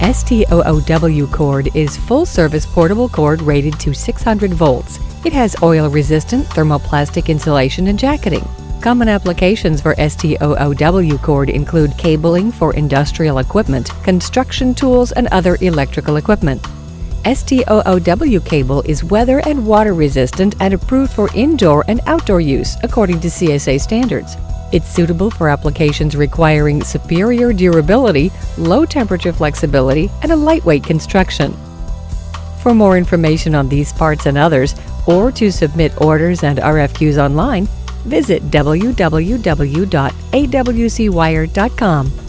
STOOW cord is full-service portable cord rated to 600 volts. It has oil-resistant thermoplastic insulation and jacketing. Common applications for STOOW cord include cabling for industrial equipment, construction tools, and other electrical equipment. STOOW cable is weather and water resistant and approved for indoor and outdoor use according to CSA standards. It's suitable for applications requiring superior durability, low temperature flexibility, and a lightweight construction. For more information on these parts and others, or to submit orders and RFQs online, visit www.awcwire.com.